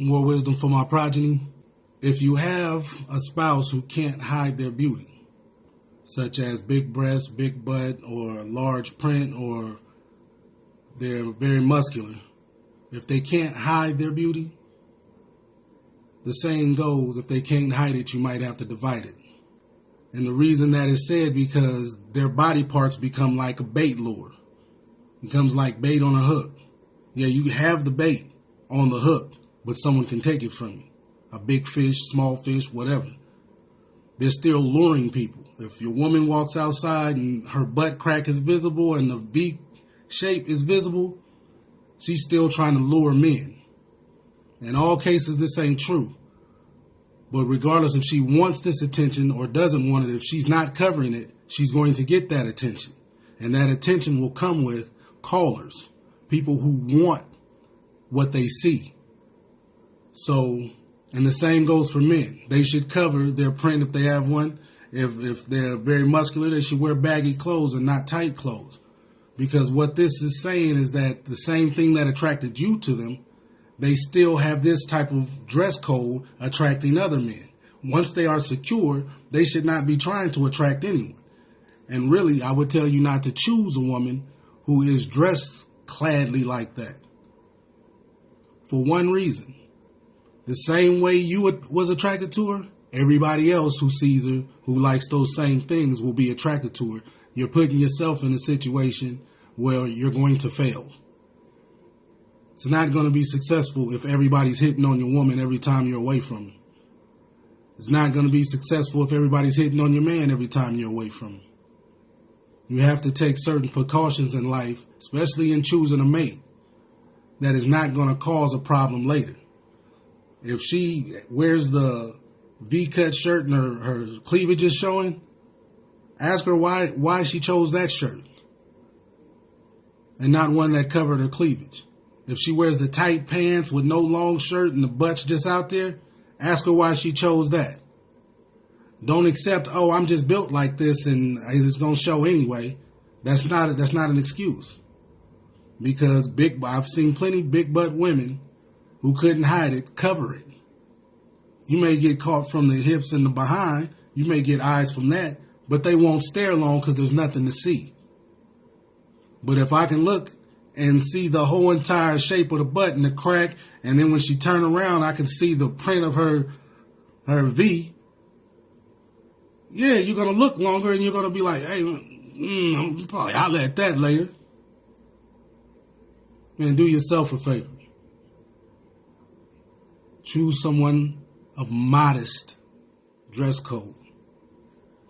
More wisdom for my progeny. If you have a spouse who can't hide their beauty, such as big breasts, big butt, or large print, or they're very muscular, if they can't hide their beauty, the saying goes, if they can't hide it, you might have to divide it. And the reason that is said because their body parts become like a bait lure. It Becomes like bait on a hook. Yeah, you have the bait on the hook, but someone can take it from you. A big fish, small fish, whatever. They're still luring people. If your woman walks outside and her butt crack is visible and the V shape is visible, she's still trying to lure men. In all cases, this ain't true. But regardless if she wants this attention or doesn't want it, if she's not covering it, she's going to get that attention. And that attention will come with callers, people who want what they see. So, and the same goes for men. They should cover their print if they have one. If, if they're very muscular, they should wear baggy clothes and not tight clothes. Because what this is saying is that the same thing that attracted you to them they still have this type of dress code attracting other men. Once they are secure, they should not be trying to attract anyone. And really, I would tell you not to choose a woman who is dressed cladly like that. For one reason. The same way you was attracted to her, everybody else who sees her, who likes those same things, will be attracted to her. You're putting yourself in a situation where you're going to fail. It's not going to be successful if everybody's hitting on your woman every time you're away from her. It's not going to be successful if everybody's hitting on your man every time you're away from him. You have to take certain precautions in life, especially in choosing a mate, that is not going to cause a problem later. If she wears the V-cut shirt and her, her cleavage is showing, ask her why why she chose that shirt and not one that covered her cleavage. If she wears the tight pants with no long shirt and the butt's just out there, ask her why she chose that. Don't accept, oh, I'm just built like this and it's gonna show anyway. That's not that's not an excuse. Because big I've seen plenty big butt women who couldn't hide it, cover it. You may get caught from the hips and the behind. You may get eyes from that, but they won't stare long because there's nothing to see. But if I can look and see the whole entire shape of the butt and the crack. And then when she turn around, I can see the print of her her V. Yeah, you're gonna look longer and you're gonna be like, hey, mm, I'll at that later. Man, do yourself a favor. Choose someone of modest dress code.